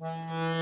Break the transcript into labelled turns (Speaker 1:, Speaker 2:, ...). Speaker 1: 嗯。